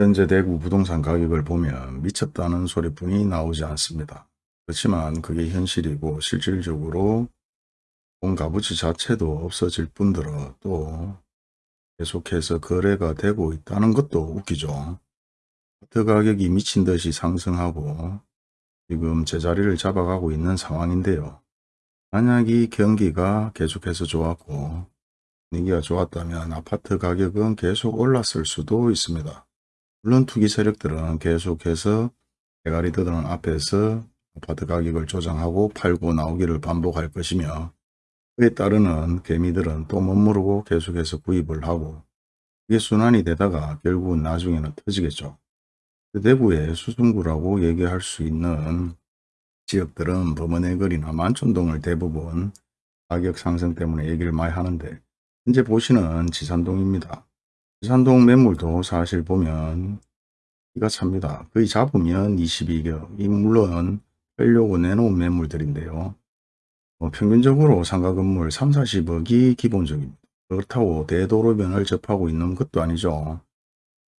현재 대구 부동산 가격을 보면 미쳤다는 소리뿐이 나오지 않습니다. 그렇지만 그게 현실이고 실질적으로 본 값어치 자체도 없어질 뿐더러 또 계속해서 거래가 되고 있다는 것도 웃기죠. 아파트 가격이 미친 듯이 상승하고 지금 제자리를 잡아가고 있는 상황인데요. 만약 이 경기가 계속해서 좋았고 분위기가 좋았다면 아파트 가격은 계속 올랐을 수도 있습니다. 물론 투기 세력들은 계속해서 대가리 들은 앞에서 아파트 가격을 조정하고 팔고 나오기를 반복할 것이며 그에 따르는 개미들은 또 머무르고 계속해서 구입을 하고 그게 순환이 되다가 결국은 나중에는 터지겠죠. 대구의 수성구라고 얘기할 수 있는 지역들은 범원의 거리나 만촌동을 대부분 가격 상승 때문에 얘기를 많이 하는데 현재 보시는 지산동입니다. 지산동 매물도 사실 보면 기가 찹니다. 거의 잡으면 22개. 이 물론 빼려고 내놓은 매물들인데요. 어, 평균적으로 상가 건물 3, 40억이 기본적입니다. 그렇다고 대도로변을 접하고 있는 것도 아니죠.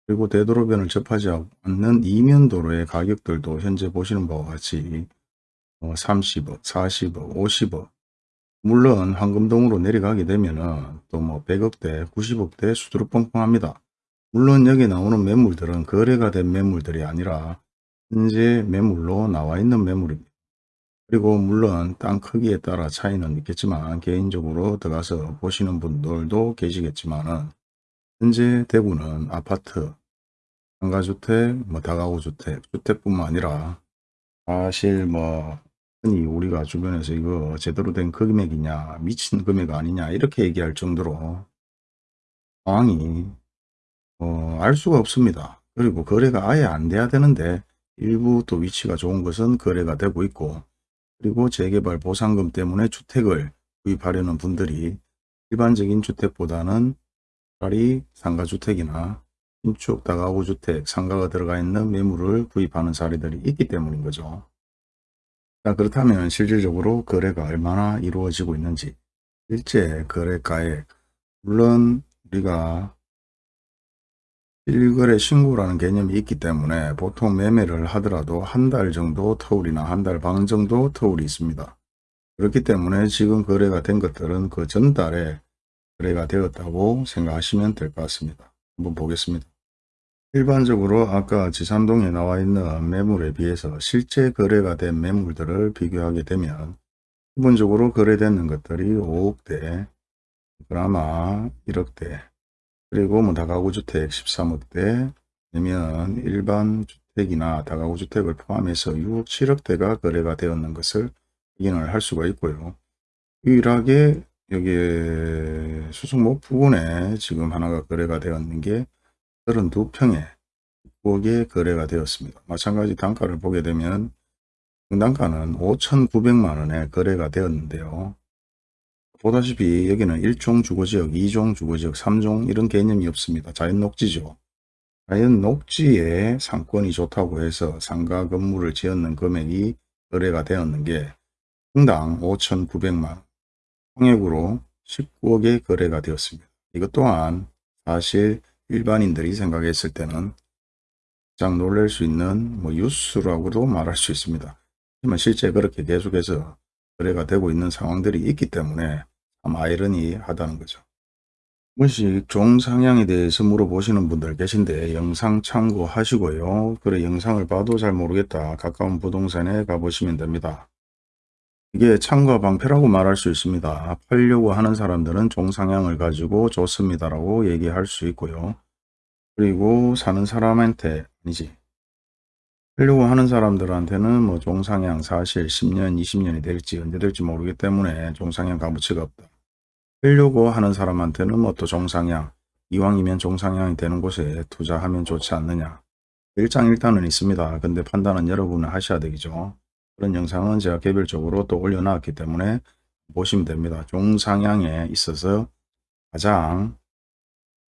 그리고 대도로변을 접하지 않는 이면도로의 가격들도 현재 보시는 바와 같이 30억, 40억, 50억 물론 황금동으로 내려가게 되면 또 뭐 100억대, 90억대 수두룩 뻥뻥합니다. 물론 여기 나오는 매물들은 거래가 된 매물들이 아니라 현재 매물로 나와 있는 매물입니다. 그리고 물론 땅 크기에 따라 차이는 있겠지만 개인적으로 들어가서 보시는 분들도 계시겠지만 현재 대구는 아파트, 상가주택, 뭐 다가구주택, 주택뿐만 아니라 사실 뭐 우리가 주변에서 이거 제대로 된 금액이냐 미친 금액 아니냐 이렇게 얘기할 정도로 상황이 어, 알 수가 없습니다. 그리고 거래가 아예 안 돼야 되는데 일부 또 위치가 좋은 것은 거래가 되고 있고 그리고 재개발 보상금 때문에 주택을 구입하려는 분들이 일반적인 주택보다는 차라리 상가주택이나 신축 다가구 주택, 상가가 들어가 있는 매물을 구입하는 사례들이 있기 때문인 거죠. 자 그렇다면 실질적으로 거래가 얼마나 이루어지고 있는지 실제 거래가액 물론 우리가 실거래 신고라는 개념이 있기 때문에 보통 매매를 하더라도 한 달 정도 터울이나 한 달 반 정도 터울이 있습니다. 그렇기 때문에 지금 거래가 된 것들은 그 전달에 거래가 되었다고 생각하시면 될 것 같습니다. 한번 보겠습니다. 일반적으로 아까 지산동에 나와 있는 매물에 비해서 실제 거래가 된 매물들을 비교하게 되면 기본적으로 거래되는 것들이 5억대, 그나마 1억대, 그리고 뭐 다가구 주택 13억대, 아니면 일반 주택이나 다가구 주택을 포함해서 6억, 7억대가 거래가 되었는 것을 확인을 할 수가 있고요. 유일하게 여기에 수성목 부근에 지금 하나가 거래가 되었는 게 32평에 9억에 거래가 되었습니다. 마찬가지 단가를 보게 되면 단가는 5,900만원에 거래가 되었는데요. 보다시피 여기는 1종 주거지역, 2종 주거지역, 3종 이런 개념이 없습니다. 자연 녹지죠. 자연 녹지에 상권이 좋다고 해서 상가 건물을 지었는 금액이 거래가 되었는 게 평당 5,900만 통액으로 19억에 거래가 되었습니다. 이것 또한 사실 일반인들이 생각했을 때는 가장 놀랄 수 있는 뭐 뉴스라고도 말할 수 있습니다. 하지만 실제 그렇게 계속해서 거래가 되고 있는 상황들이 있기 때문에 참 아이러니하다는 거죠. 번씩 종상향에 대해서 물어보시는 분들 계신데 영상 참고하시고요. 그래 영상을 봐도 잘 모르겠다. 가까운 부동산에 가보시면 됩니다. 이게 참과 방패라고 말할 수 있습니다. 팔려고 하는 사람들은 종상향을 가지고 좋습니다라고 얘기할 수 있고요. 그리고 사는 사람한테 아니지. 팔려고 하는 사람들한테는 뭐 종상향 사실 10년, 20년이 될지 언제 될지 모르기 때문에 종상향 값어치가 없다. 팔려고 하는 사람한테는 뭐 또 종상향, 이왕이면 종상향이 되는 곳에 투자하면 좋지 않느냐. 일장일단은 있습니다. 근데 판단은 여러분은 하셔야 되겠죠. 그런 영상은 제가 개별적으로 또 올려놨기 때문에 보시면 됩니다. 종상향에 있어서 가장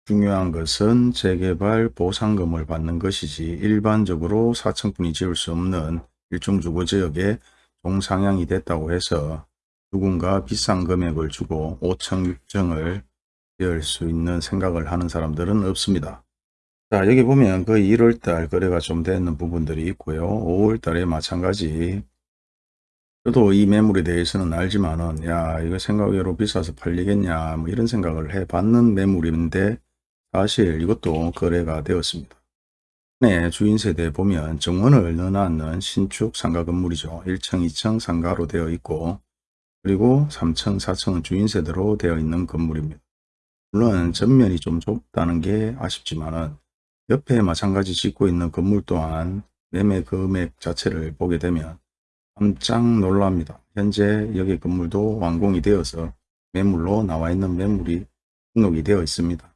중요한 것은 재개발 보상금을 받는 것이지 일반적으로 4층분이 지을 수 없는 일종 주거지역에 종상향이 됐다고 해서 누군가 비싼 금액을 주고 5층, 6층을 지을 수 있는 생각을 하는 사람들은 없습니다. 자 여기 보면 거의 1월달 거래가 좀 되는 부분들이 있고요. 5월달에 마찬가지 저도 이 매물에 대해서는 알지만은 야 이거 생각외로 비싸서 팔리겠냐 뭐 이런 생각을 해 봤는 매물인데 사실 이것도 거래가 되었습니다. 네, 주인 세대에 보면 정원을 넣어놨는 신축 상가 건물이죠. 1층, 2층 상가로 되어 있고 그리고 3층, 4층은 주인 세대로 되어 있는 건물입니다. 물론 전면이 좀 좁다는 게 아쉽지만 은 옆에 마찬가지 짓고 있는 건물 또한 매매 금액 자체를 보게 되면 깜짝 놀랍니다. 현재 여기 건물도 완공이 되어서 매물로 나와 있는 매물이 등록이 되어 있습니다.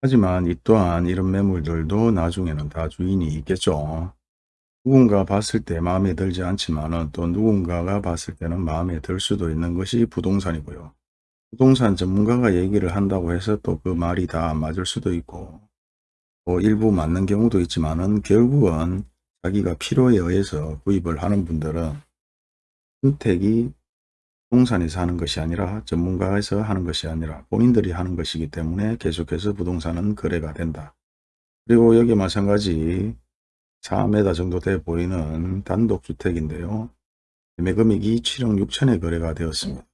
하지만 이 또한 이런 매물들도 나중에는 다 주인이 있겠죠. 누군가 봤을 때 마음에 들지 않지만 또 누군가가 봤을 때는 마음에 들 수도 있는 것이 부동산이고요. 부동산 전문가가 얘기를 한다고 해서 또 그 말이 다 맞을 수도 있고 또 일부 맞는 경우도 있지만 은 결국은 자기가 필요에 의해서 구입을 하는 분들은 선택이 부동산에서 하는 것이 아니라 전문가에서 하는 것이 아니라 본인들이 하는 것이기 때문에 계속해서 부동산은 거래가 된다. 그리고 여기 마찬가지 4m 정도 돼 보이는 단독주택인데요. 매매 금액이 7억 6천에 거래가 되었습니다.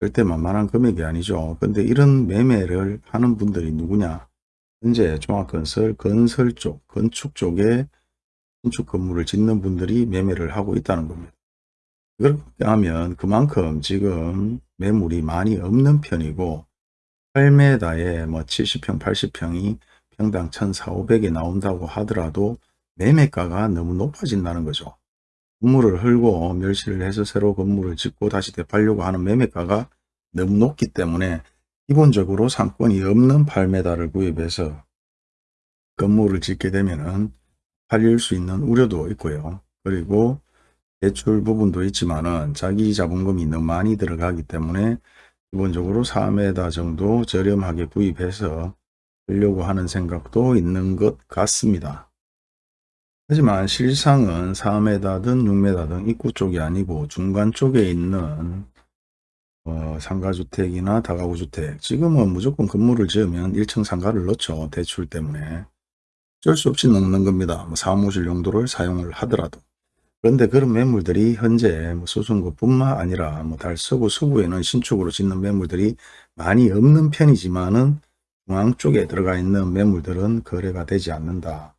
절대 만만한 금액이 아니죠. 근데 이런 매매를 하는 분들이 누구냐? 현재 종합건설, 건설 쪽, 건축 쪽에 신축 건물을 짓는 분들이 매매를 하고 있다는 겁니다. 그렇게 하면 그만큼 지금 매물이 많이 없는 편이고 8m에 뭐 70평, 80평이 평당 1,400에 나온다고 하더라도 매매가가 너무 높아진다는 거죠. 건물을 헐고 멸실을 해서 새로 건물을 짓고 다시 되팔려고 하는 매매가가 너무 높기 때문에 기본적으로 상권이 없는 8m를 구입해서 건물을 짓게 되면 팔릴 수 있는 우려도 있고요. 그리고 대출 부분도 있지만은 자기 자본금이 너무 많이 들어가기 때문에 기본적으로 4m 정도 저렴하게 구입해서 하려고 하는 생각도 있는 것 같습니다. 하지만 실상은 4m든 6m든 입구 쪽이 아니고 중간 쪽에 있는 어, 상가주택이나 다가구주택 지금은 무조건 건물을 지으면 1층 상가를 넣죠 대출 때문에. 어쩔 수 없이 넣는 겁니다. 뭐 사무실 용도를 사용을 하더라도 그런데 그런 매물들이 현재 뭐 수성구뿐만 아니라 뭐 달서구 서구에는 신축으로 짓는 매물들이 많이 없는 편이지만은 중앙 쪽에 들어가 있는 매물들은 거래가 되지 않는다.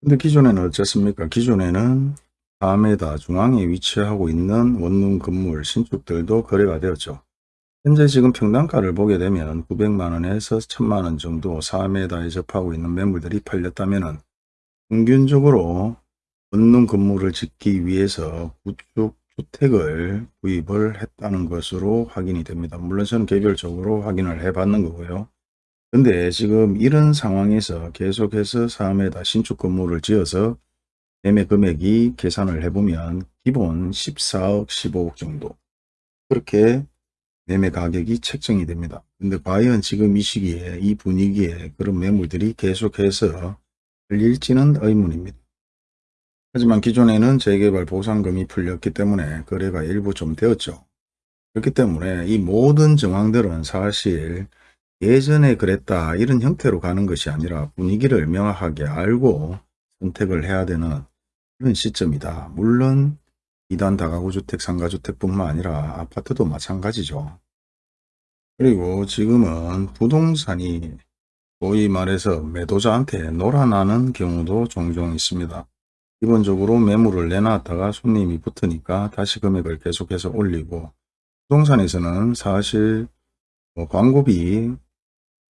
근데 기존에는 어떻습니까? 기존에는 4m 중앙에 위치하고 있는 원룸 건물 신축들도 거래가 되었죠. 현재 지금 평당가를 보게 되면 900만원에서 1000만원 정도 4m에 접하고 있는 매물들이 팔렸다면 평균적으로 원룸 건물을 짓기 위해서 구축 주택을 구입을 했다는 것으로 확인이 됩니다. 물론 저는 개별적으로 확인을 해 봤는 거고요. 근데 지금 이런 상황에서 계속해서 3m 신축 건물을 지어서 매매 금액이 계산을 해보면 기본 14억 15억 정도 그렇게 매매 가격이 책정이 됩니다. 근데 과연 지금 이 시기에 이 분위기에 그런 매물들이 계속해서 열릴지는 의문입니다. 하지만 기존에는 재개발 보상금이 풀렸기 때문에 거래가 일부 좀 되었죠. 그렇기 때문에 이 모든 정황들은 사실 예전에 그랬다 이런 형태로 가는 것이 아니라 분위기를 명확하게 알고 선택을 해야 되는 그런 시점이다. 물론 2단 다가구 주택, 상가주택뿐만 아니라 아파트도 마찬가지죠. 그리고 지금은 부동산이 소위 말해서 매도자한테 놀아나는 경우도 종종 있습니다. 기본적으로 매물을 내놨다가 손님이 붙으니까 다시 금액을 계속해서 올리고 부동산에서는 사실 뭐 광고비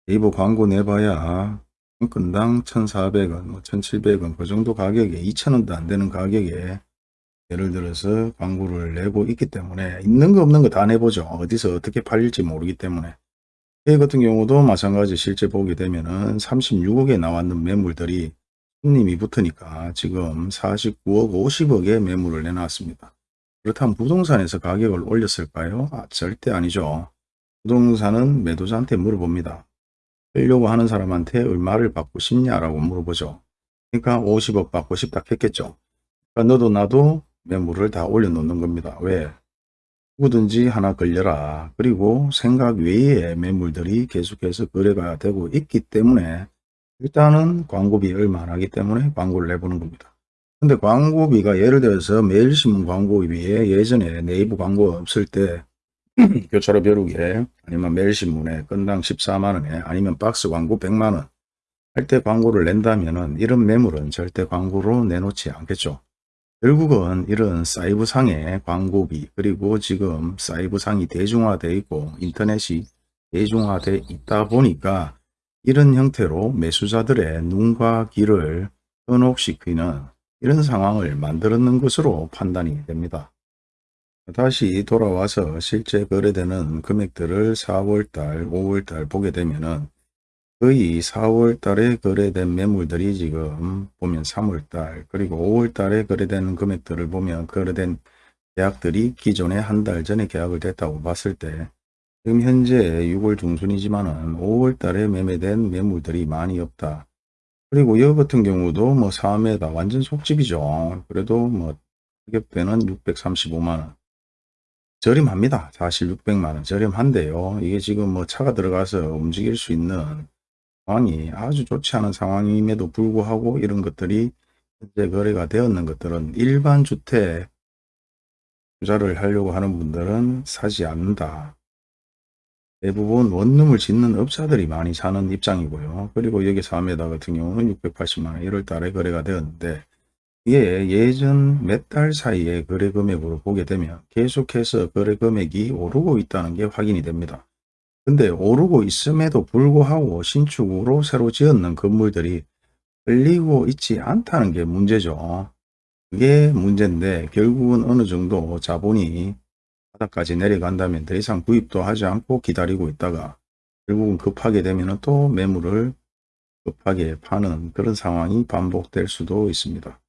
네이버 광고 내봐야 한 건당 1,400원, 뭐 1,700원 그 정도 가격에 2,000원도 안 되는 가격에 예를 들어서 광고를 내고 있기 때문에 있는 거 없는 거 다 내보죠. 어디서 어떻게 팔릴지 모르기 때문에 이 같은 경우도 마찬가지 실제 보게 되면은 36억에 나왔는 매물들이 손님이 붙으니까 지금 49억 50억의 매물을 내놨습니다. 그렇다면 부동산에서 가격을 올렸을까요? 아, 절대 아니죠. 부동산은 매도자한테 물어봅니다. 빼려고 하는 사람한테 얼마를 받고 싶냐라고 물어보죠. 그러니까 50억 받고 싶다 했겠죠. 그러니까 너도 나도 매물을 다 올려놓는 겁니다. 왜? 누구든지 하나 걸려라. 그리고 생각 외의 매물들이 계속해서 거래가 되고 있기 때문에 일단은 광고비 얼마 안 하기 때문에 광고를 내보는 겁니다. 근데 광고비가 예를 들어서 매일신문 광고비에 예전에 네이버 광고 없을 때 교차로 벼룩에 아니면 매일신문에 건당 14만원에 아니면 박스 광고 100만원 할 때 광고를 낸다면 은 이런 매물은 절대 광고로 내놓지 않겠죠. 결국은 이런 사이버상의 광고비 그리고 지금 사이버상이 대중화되어 있고 인터넷이 대중화되어 있다 보니까 이런 형태로 매수자들의 눈과 귀를 현혹시키는 이런 상황을 만들었는 것으로 판단이 됩니다. 다시 돌아와서 실제 거래되는 금액들을 4월달, 5월달 보게 되면 은 거의 4월 달에 거래된 매물들이 지금 보면 3월 달 그리고 5월 달에 거래된 금액들을 보면 거래된 계약들이 기존에 한 달 전에 계약을 됐다고 봤을 때 지금 현재 6월 중순이지만은 5월 달에 매매된 매물들이 많이 없다. 그리고 여 같은 경우도 뭐 4매다 완전 속집이죠. 그래도 뭐 가격대는 635만원. 저렴합니다. 사실 600만원 저렴한데요. 이게 지금 뭐 차가 들어가서 움직일 수 있는 상황이 아주 좋지 않은 상황임에도 불구하고 이런 것들이 현재 거래가 되었는 것들은 일반 주택 투자를 하려고 하는 분들은 사지 않는다. 대부분 원룸을 짓는 업자들이 많이 사는 입장이고요. 그리고 여기 4m 같은 경우는 680만원 1월 달에 거래가 되었는데 이게 예전 몇 달 사이에 거래 금액으로 보게 되면 계속해서 거래 금액이 오르고 있다는 게 확인이 됩니다. 근데 오르고 있음에도 불구하고 신축으로 새로 지었는 건물들이 끌리고 있지 않다는 게 문제죠. 그게 문제인데 결국은 어느 정도 자본이 바닥까지 내려간다면 더 이상 구입도 하지 않고 기다리고 있다가 결국은 급하게 되면 또 매물을 급하게 파는 그런 상황이 반복될 수도 있습니다.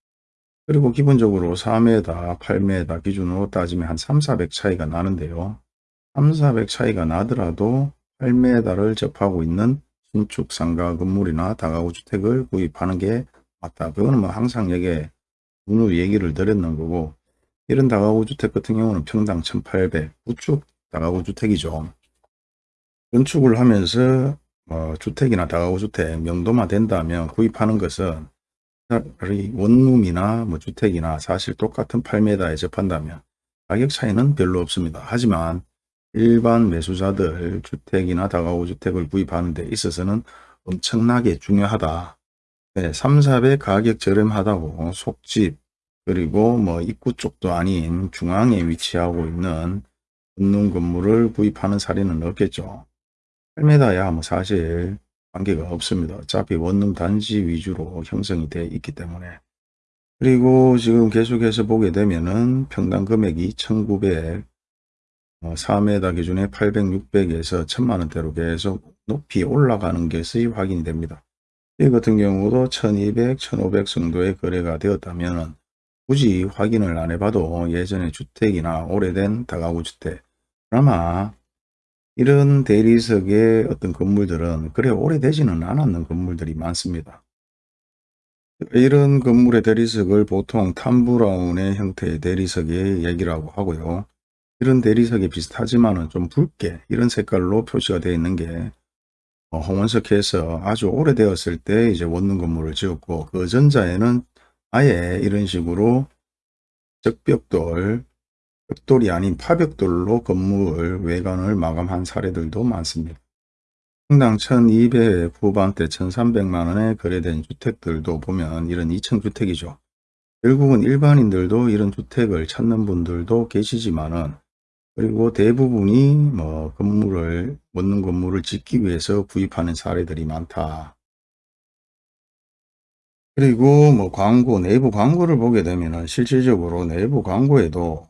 그리고 기본적으로 4m, 8m 기준으로 따지면 한 3, 400 차이가 나는데요. 3, 400 차이가 나더라도 8m를 접하고 있는 신축 상가 건물이나 다가구 주택을 구입하는 게 맞다. 그거는 뭐 항상 여기에 누누 얘기를 드렸는 거고 이런 다가구 주택 같은 경우는 평당 1800 우측 다가구 주택이죠. 건축을 하면서 뭐 주택이나 다가구 주택 명도만 된다면 구입하는 것은 원룸이나 뭐 주택이나 사실 똑같은 8m에 접한다면 가격 차이는 별로 없습니다. 하지만 일반 매수자들 주택이나 다가구 주택을 구입하는 데 있어서는 엄청나게 중요하다. 네, 3, 4배 가격 저렴하다고 속집 그리고 뭐 입구 쪽도 아닌 중앙에 위치하고 있는 건능 건물을 구입하는 사례는 없겠죠. 8m야 뭐 사실 관계가 없습니다. 어차피 원룸 단지 위주로 형성이 되어 있기 때문에 그리고 지금 계속해서 보게 되면은 평당 금액이 1900 4m 기준에 800, 600에서 1000만원대로 계속 높이 올라가는 것이 확인이 됩니다. 이 같은 경우도 1200, 1500 정도의 거래가 되었다면 굳이 확인을 안 해봐도 예전에 주택이나 오래된 다가구 주택 아마 이런 대리석의 어떤 건물들은 그래 오래되지는 않았는 건물들이 많습니다. 이런 건물의 대리석을 보통 탐브라운의 형태의 대리석의 얘기라고 하고요. 이런 대리석이 비슷하지만 은 좀 붉게 이런 색깔로 표시가 되어 있는 게 어, 홍원석해서 아주 오래되었을 때 이제 원룸 건물을 지었고 그 전자에는 아예 이런 식으로 적벽돌, 벽돌이 아닌 파벽돌로 건물 외관을 마감한 사례들도 많습니다. 평당 1200 후반대 1300만원에 거래된 주택들도 보면 이런 2층 주택이죠. 결국은 일반인들도 이런 주택을 찾는 분들도 계시지만은 그리고 대부분이 뭐 건물을 원룸 건물을 짓기 위해서 구입하는 사례들이 많다. 그리고 뭐 광고 내부 광고를 보게 되면 실질적으로 내부 광고에도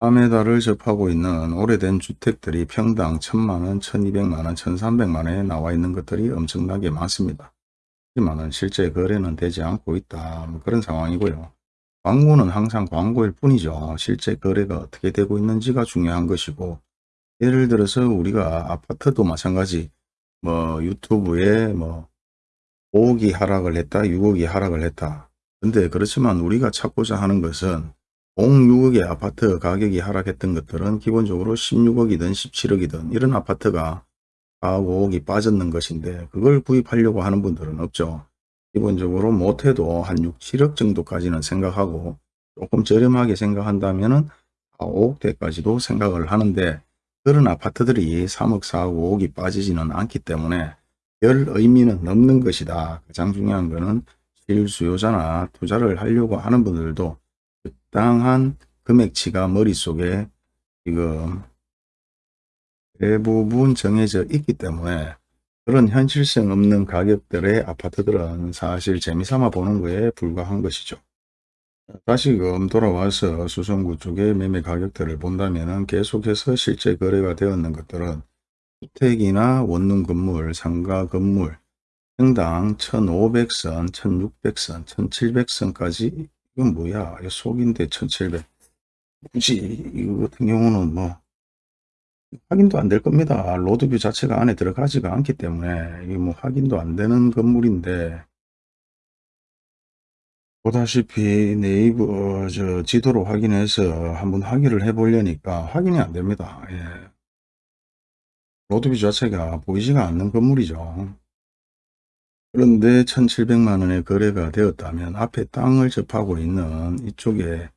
4m를 접하고 있는 오래된 주택들이 평당 1000만원, 1200만원, 1300만원에 나와 있는 것들이 엄청나게 많습니다. 하지만 실제 거래는 되지 않고 있다. 뭐 그런 상황이고요. 광고는 항상 광고일 뿐이죠. 실제 거래가 어떻게 되고 있는지가 중요한 것이고 예를 들어서 우리가 아파트도 마찬가지 뭐 유튜브에 뭐 5억이 하락을 했다 6억이 하락을 했다 근데 그렇지만 우리가 찾고자 하는 것은 5, 6억의 아파트 가격이 하락했던 것들은 기본적으로 16억이든 17억이든 이런 아파트가 4억 5억이 빠졌는 것인데 그걸 구입하려고 하는 분들은 없죠. 기본적으로 못해도 한 6, 7억 정도까지는 생각하고 조금 저렴하게 생각한다면 은 5억대까지도 생각을 하는데 그런 아파트들이 3억, 4억, 5억이 빠지지는 않기 때문에 별 의미는 없는 것이다. 가장 중요한 것은 실수요자나 투자를 하려고 하는 분들도 적당한 금액치가 머릿속에 지금 대부분 정해져 있기 때문에 그런 현실성 없는 가격들의 아파트들은 사실 재미삼아 보는 거에 불과한 것이죠. 다시금 돌아와서 수성구 쪽의 매매 가격대를 본다면 계속해서 실제 거래가 되었는 것들은 주택이나 원룸 건물, 상가 건물, 평당 1500선, 1600선, 1700선까지 이건 뭐야? 이거 속인데 1700. 굳이 이거 같은 경우는 뭐 확인도 안 될 겁니다. 로드뷰 자체가 안에 들어가지가 않기 때문에 이게 뭐 확인도 안 되는 건물인데 보다시피 네이버 저 지도로 확인해서 한번 확인을 해 보려니까 확인이 안 됩니다. 예. 로드뷰 자체가 보이지가 않는 건물이죠. 그런데 1700만 원에 거래가 되었다면 앞에 땅을 접하고 있는 이쪽에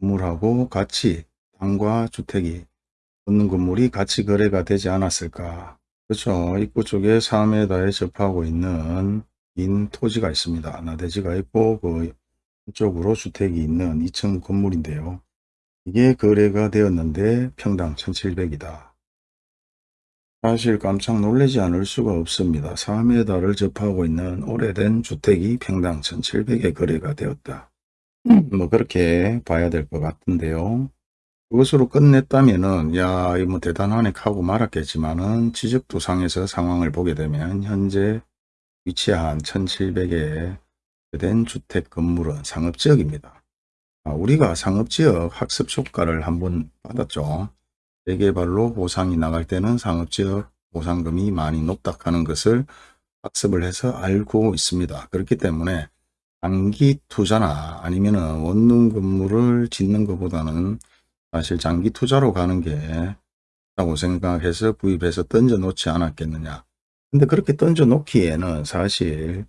건물하고 같이 땅과 주택이 붙는 건물이 같이 거래가 되지 않았을까. 그렇죠. 입구 쪽에 4m에 접하고 있는 긴 토지가 있습니다. 나대지가 있고 그 쪽으로 주택이 있는 2층 건물인데요. 이게 거래가 되었는데 평당 1700이다. 사실 깜짝 놀라지 않을 수가 없습니다. 4m를 접하고 있는 오래된 주택이 평당 1700에 거래가 되었다. 뭐 그렇게 봐야 될 것 같은데요. 그것으로 끝냈다면은 야 이거 뭐 대단하네 하고 말았겠지만은 지적도상에서 상황을 보게 되면 현재 위치한 1700에 된 주택 건물은 상업지역입니다. 아, 우리가 상업지역 학습 효과를 한번 받았죠. 재개발로 보상이 나갈 때는 상업지역 보상금이 많이 높다 하는 것을 학습을 해서 알고 있습니다. 그렇기 때문에 단기 투자나 아니면 원룸 건물을 짓는 것보다는 사실 장기 투자로 가는 게 라고 생각해서 구입해서 던져 놓지 않았겠느냐. 근데 그렇게 던져 놓기에는 사실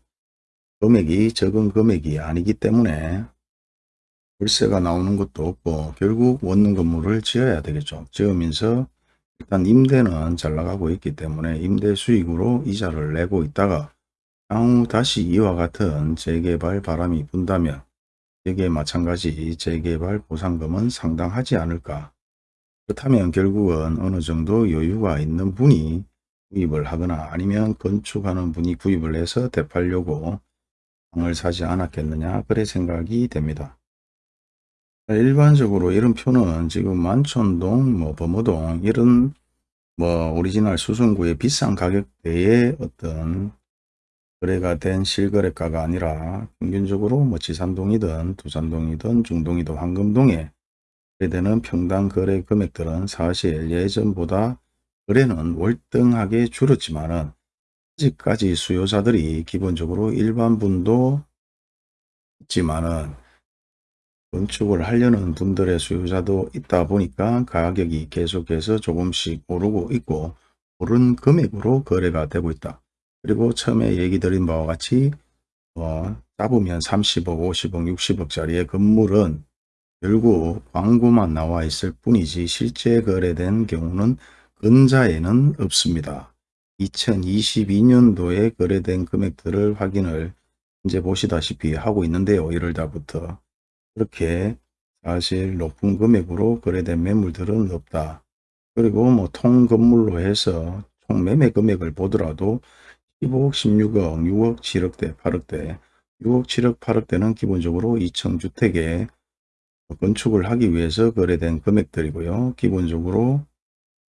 금액이 적은 금액이 아니기 때문에 월세가 나오는 것도 없고 결국 원룸 건물을 지어야 되겠죠. 지으면서 일단 임대는 잘 나가고 있기 때문에 임대 수익으로 이자를 내고 있다가 향후 다시 이와 같은 재개발 바람이 분다면 여기에 마찬가지 재개발 보상금은 상당하지 않을까. 그렇다면 결국은 어느 정도 여유가 있는 분이 구입을 하거나 아니면 건축하는 분이 구입을 해서 되팔려고 방을 사지 않았겠느냐 그래 생각이 됩니다. 일반적으로 이런 표는 지금 만촌동, 뭐 범어동 이런 뭐 오리지널 수성구의 비싼 가격대의 어떤 거래가 된 실거래가가 아니라 평균적으로 뭐 지산동이든 두산동이든 중동이든 황금동에 거래되는 평당 거래 금액들은 사실 예전보다 거래는 월등하게 줄었지만은 아직까지 수요자들이 기본적으로 일반 분도 있지만은 건축을 하려는 분들의 수요자도 있다 보니까 가격이 계속해서 조금씩 오르고 있고 오른 금액으로 거래가 되고 있다. 그리고 처음에 얘기 드린 바와 같이 어, 잡으면 30억, 50억, 60억짜리의 건물은 결국 광고만 나와 있을 뿐이지 실제 거래된 경우는 근자에는 없습니다. 2022년도에 거래된 금액들을 확인을 이제 보시다시피 하고 있는데요. 1월 달부터 그렇게 사실 높은 금액으로 거래된 매물들은 없다. 그리고 뭐 통건물로 해서 총 매매 금액을 보더라도 15억, 16억, 6억, 7억대, 8억대, 6억, 7억, 8억대는 기본적으로 2층 주택에 건축을 하기 위해서 거래된 금액들이고요. 기본적으로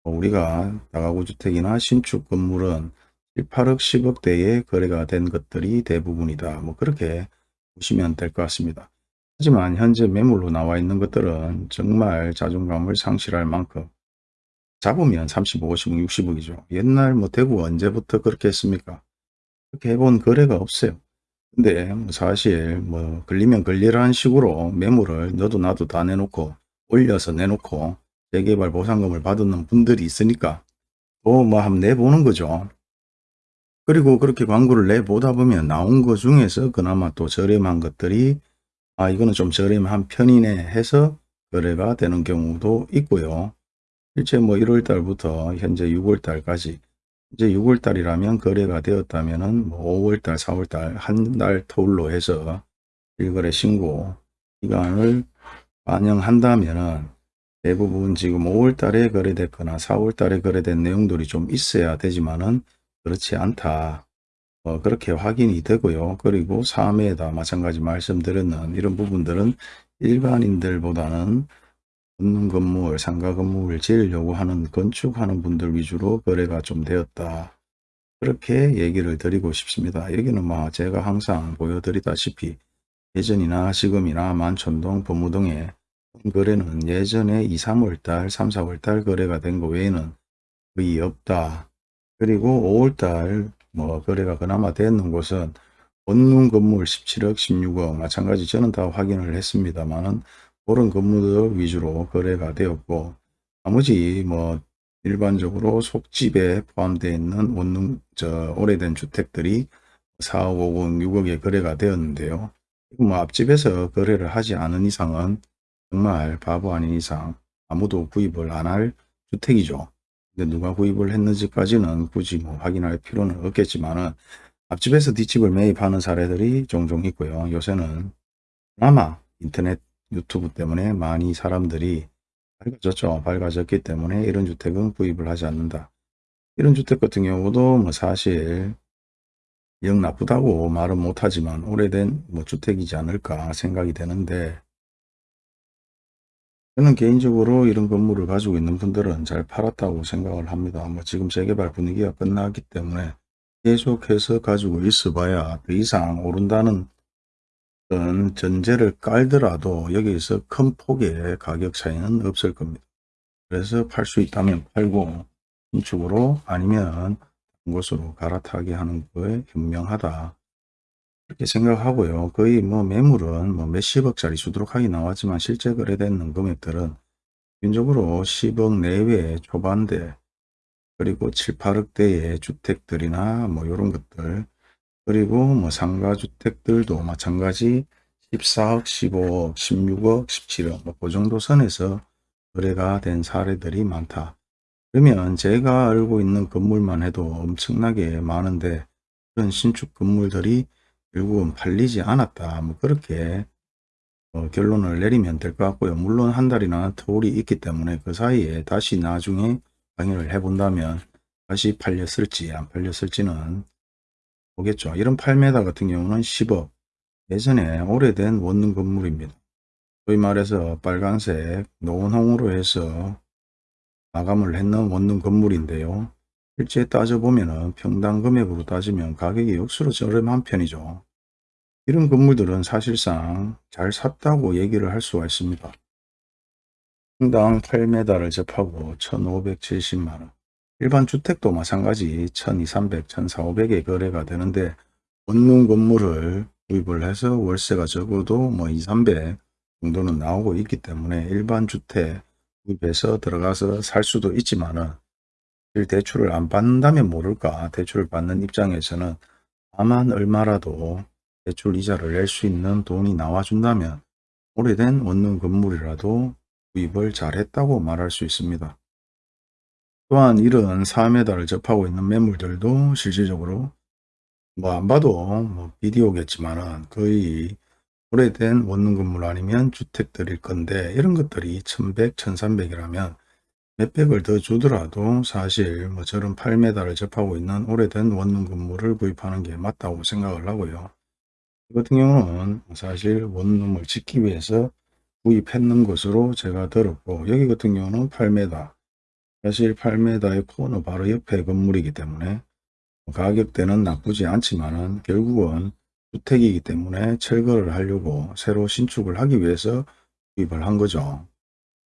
우리가 다가구 주택이나 신축 건물은 7, 8억, 10억대에 거래가 된 것들이 대부분이다. 뭐 그렇게 보시면 될 것 같습니다. 하지만 현재 매물로 나와 있는 것들은 정말 자존감을 상실할 만큼 잡으면 35, 50억, 60억이죠. 옛날 뭐 대구 언제부터 그렇게 했습니까? 그렇게 해본 거래가 없어요. 근데 뭐 사실 뭐 걸리면 걸리라는 식으로 매물을 너도 나도 다 내놓고 올려서 내놓고 재개발 보상금을 받는 분들이 있으니까 또뭐 한번 내보는 거죠. 그리고 그렇게 광고를 내보다 보면 나온 것 중에서 그나마 또 저렴한 것들이 아 이거는 좀 저렴한 편이네 해서 거래가 되는 경우도 있고요. 실제 뭐 1월 달부터 현재 6월 달까지 이제 6월 달이라면 거래가 되었다면은 뭐 5월 달, 4월 달 한 달 터울로 해서 일거래 신고 기간을 반영한다면은 대부분 지금 5월 달에 거래됐거나 4월 달에 거래된 내용들이 좀 있어야 되지만은 그렇지 않다. 어, 그렇게 확인이 되고요. 그리고 3회에다 마찬가지 말씀드렸는 이런 부분들은 일반인들보다는 붙는 건물, 상가 건물을 지으려고 하는 건축하는 분들 위주로 거래가 좀 되었다. 그렇게 얘기를 드리고 싶습니다. 여기는 뭐 제가 항상 보여드리다시피 예전이나 지금이나 만촌동, 범무동에 거래는 예전에 2, 3월달, 3, 4월달 거래가 된 거 외에는 거의 없다. 그리고 5월달 뭐 거래가 그나마 되는 곳은 원룸 건물 17억, 16억 마찬가지 저는 다 확인을 했습니다만은 그런 건물들 위주로 거래가 되었고 나머지 뭐 일반적으로 속집에 포함되어 있는 원룸 저 오래된 주택들이 4억, 5억, 6억에 거래가 되었는데요. 뭐 앞집에서 거래를 하지 않은 이상은 정말 바보 아닌 이상 아무도 구입을 안 할 주택이죠. 누가 구입을 했는지까지는 굳이 뭐 확인할 필요는 없겠지만은 앞집에서 뒷집을 매입하는 사례들이 종종 있고요. 요새는 그나마 인터넷 유튜브 때문에 많이 사람들이 밝아졌죠. 밝아졌기 때문에 이런 주택은 구입을 하지 않는다. 이런 주택 같은 경우도 뭐 사실 영 나쁘다고 말은 못하지만 오래된 뭐 주택이지 않을까 생각이 되는데 저는 개인적으로 이런 건물을 가지고 있는 분들은 잘 팔았다고 생각을 합니다. 뭐 지금 재개발 분위기가 끝나기 때문에 계속해서 가지고 있어 봐야 더 이상 오른다는 전제를 깔더라도 여기에서 큰 폭의 가격 차이는 없을 겁니다. 그래서 팔 수 있다면 팔고 신축으로 아니면 곳으로 갈아타게 하는 거에 현명하다. 그렇게 생각하고요. 거의 뭐 매물은 뭐 몇십억짜리 수두룩하게 나왔지만 실제 거래되는 금액들은 기본적으로 10억 내외 초반대 그리고 7, 8억대의 주택들이나 뭐 이런 것들 그리고 뭐 상가주택들도 마찬가지 14억, 15억, 16억, 17억 뭐그 정도 선에서 거래가 된 사례들이 많다. 그러면 제가 알고 있는 건물만 해도 엄청나게 많은데 그런 신축 건물들이 결국은 팔리지 않았다. 뭐 그렇게 어, 결론을 내리면 될 것 같고요. 물론 한 달이나 터울이 있기 때문에 그 사이에 다시 나중에 강의를 해본다면 다시 팔렸을지 안 팔렸을지는 보겠죠. 이런 8m 같은 경우는 10억 예전에 오래된 원룸 건물입니다. 소위 말해서 빨간색 노원홍으로 해서 마감을 했는 원룸 건물인데요. 실제 따져보면 평당 금액으로 따지면 가격이 역수로 저렴한 편이죠. 이런 건물들은 사실상 잘 샀다고 얘기를 할 수가 있습니다. 평당 8m를 접하고 1570만원 일반 주택도 마찬가지 1200, 1400에 거래가 되는데 원룸 건물을 구입을 해서 월세가 적어도 뭐 2, 300 정도는 나오고 있기 때문에 일반 주택 구입해서 들어가서 살 수도 있지만은 대출을 안 받는다면 모를까 대출을 받는 입장에서는 다만 얼마라도 대출 이자를 낼 수 있는 돈이 나와준다면 오래된 원룸 건물이라도 구입을 잘했다고 말할 수 있습니다. 또한 이런 4m를 접하고 있는 매물들도 실질적으로 뭐 안 봐도 뭐 비디오겠지만은 거의 오래된 원룸 건물 아니면 주택들일 건데 이런 것들이 1100, 1300이라면 몇백을 더 주더라도 사실 뭐 저런 8m를 접하고 있는 오래된 원룸 건물을 구입하는 게 맞다고 생각을 하고요. 이 같은 경우는 사실 원룸을 짓기 위해서 구입했는 것으로 제가 들었고 여기 같은 경우는 8m 사실 8m의 코너 바로 옆에 건물이기 때문에 가격대는 나쁘지 않지만 은 결국은 주택이기 때문에 철거를 하려고 새로 신축을 하기 위해서 구입을 한 거죠.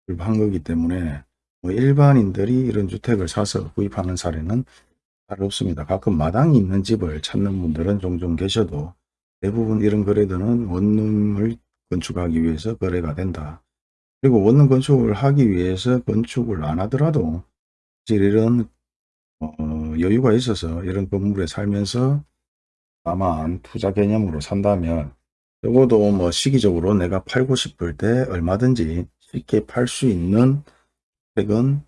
구입한 거기 때문에 뭐 일반인들이 이런 주택을 사서 구입하는 사례는 잘 없습니다. 가끔 마당이 있는 집을 찾는 분들은 종종 계셔도 대부분 이런 거래들은 원룸을 건축하기 위해서 거래가 된다. 그리고 원룸 건축을 하기 위해서 건축을 안 하더라도 사실 이런 어, 여유가 있어서 이런 건물에 살면서 다만 투자 개념으로 산다면 적어도 뭐 시기적으로 내가 팔고 싶을 때 얼마든지 쉽게 팔 수 있는 획은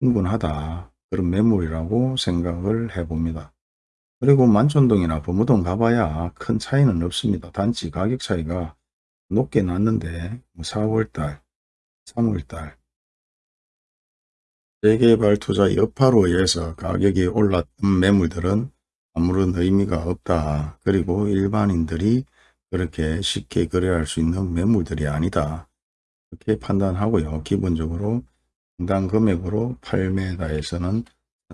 충분하다. 그런 매물이라고 생각을 해봅니다. 그리고 만촌동이나 범무동 가봐야 큰 차이는 없습니다. 단지 가격 차이가 높게 났는데 4월달, 3월달 재개발 투자 여파로 의해서 가격이 올랐던 매물들은 아무런 의미가 없다. 그리고 일반인들이 그렇게 쉽게 거래할 수 있는 매물들이 아니다. 그렇게 판단하고요. 기본적으로 해당 금액으로 8m에서는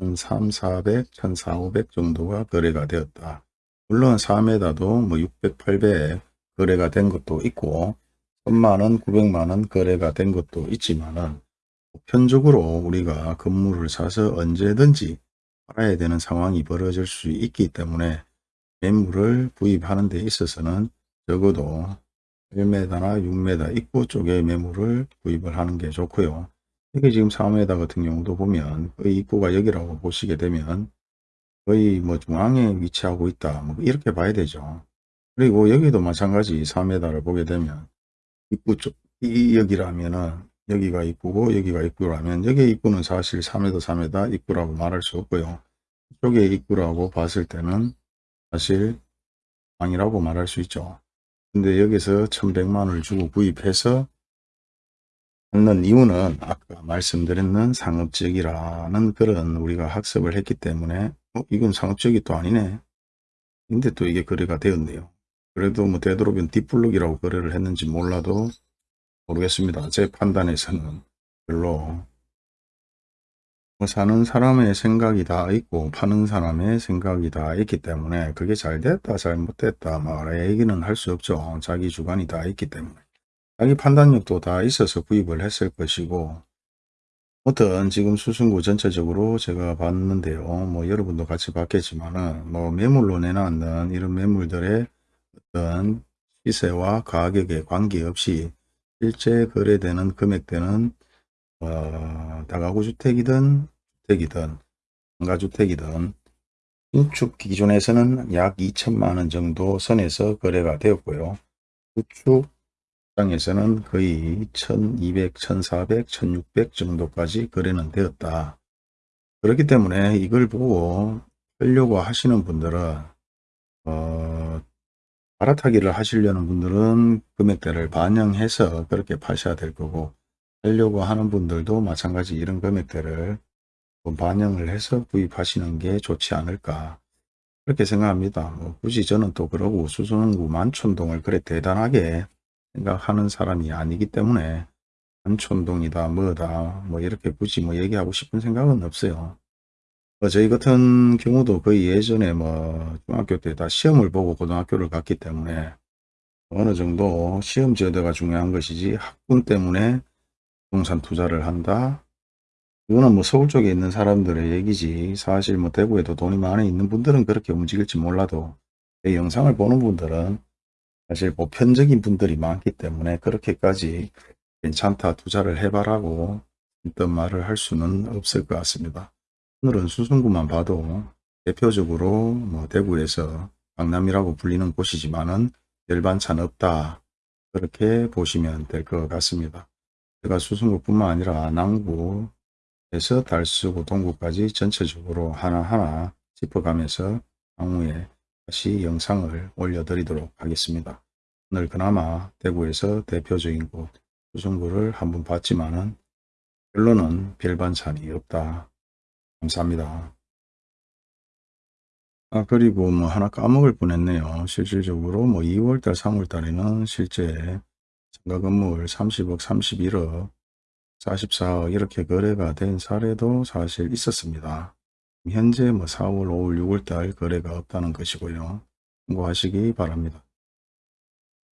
1,300, 400, 1,400 정도가 거래가 되었다. 물론 4m도 뭐 600, 800 거래가 된 것도 있고 1000만원, 900만원 거래가 된 것도 있지만은 보편적으로 우리가 건물을 사서 언제든지 팔아야 되는 상황이 벌어질 수 있기 때문에 매물을 구입하는 데 있어서는 적어도 1m나 6m 입구 쪽에 매물을 구입을 하는 게 좋고요. 여기 지금 4m 같은 경우도 보면 거의 입구가 여기라고 보시게 되면 거의 뭐 중앙에 위치하고 있다. 뭐 이렇게 봐야 되죠. 그리고 여기도 마찬가지 4m를 보게 되면 입구 쪽, 이 여기라면은 여기가 입구고 여기가 입구라면 여기 입구는 사실 3m 3m 입구라고 말할 수 없고요. 이쪽에 입구라고 봤을 때는 사실 방이라고 말할 수 있죠. 근데 여기서 1100만원을 주고 구입해서 하는 이유는 아까 말씀드렸는 상업적이라는 그런 우리가 학습을 했기 때문에 어, 이건 상업적이 또 아니네. 근데 또 이게 거래가 되었네요. 그래도 뭐 되도록이면 뒷블록이라고 거래를 했는지 몰라도 모르겠습니다. 제 판단에서는 별로 뭐 사는 사람의 생각이 다 있고 파는 사람의 생각이 다 있기 때문에 그게 잘 됐다 잘 못됐다 뭐 얘기는 할 수 없죠. 자기 주관이 다 있기 때문에. 자기 판단력도 다 있어서 구입을 했을 것이고 어떤 지금 수승구 전체적으로 제가 봤는데요. 뭐 여러분도 같이 봤겠지만은 뭐 매물로 내놨는 이런 매물들의 어떤 시세와 가격에 관계없이 실제 거래되는 금액대는 어, 다가구 주택이든 주택이든 상가주택이든 신축 기준에서는 약 2천만 원 정도 선에서 거래가 되었고요. 구축 시장에서는 거의 1200, 1400, 1600 정도까지 거래는 되었다. 그렇기 때문에 이걸 보고 하려고 하시는 분들은 어, 갈아타기를 하시려는 분들은 금액대를 반영해서 그렇게 파셔야 될 거고 하려고 하는 분들도 마찬가지 이런 금액대를 반영을 해서 구입하시는 게 좋지 않을까 그렇게 생각합니다. 뭐 굳이 저는 또 그러고 수성구 만촌동을 그래 대단하게 생각하는 사람이 아니기 때문에 한촌동이다 뭐다 뭐 이렇게 굳이 뭐 얘기하고 싶은 생각은 없어요. 뭐 저희 같은 경우도 거의 예전에 뭐 중학교 때 다 시험을 보고 고등학교를 갔기 때문에 어느 정도 시험 제도가 중요한 것이지 학군 때문에 부동산 투자를 한다. 이거는 뭐 서울 쪽에 있는 사람들의 얘기지 사실 뭐 대구에도 돈이 많이 있는 분들은 그렇게 움직일지 몰라도 이 영상을 보는 분들은 사실 보편적인 분들이 많기 때문에 그렇게까지 괜찮다 투자를 해봐라고 어떤 말을 할 수는 없을 것 같습니다. 오늘은 수성구만 봐도 대표적으로 뭐 대구에서 강남이라고 불리는 곳이지만은 열반찬 없다 그렇게 보시면 될 것 같습니다. 제가 수성구뿐만 아니라 남구에서 달수구 동구까지 전체적으로 하나하나 짚어가면서 향후에 다시 영상을 올려드리도록 하겠습니다. 오늘 그나마 대구에서 대표적인 곳 수성구를 한번 봤지만 은 결론은 별반찬이 없다. 감사합니다. 아 그리고 뭐 하나 까먹을 뻔했네요. 실질적으로 뭐 2월달 3월달에는 실제 상가 건물 30억 31억 44억 이렇게 거래가 된 사례도 사실 있었습니다. 현재 뭐 4월, 5월, 6월 달 거래가 없다는 것이고요. 참고하시기 바랍니다.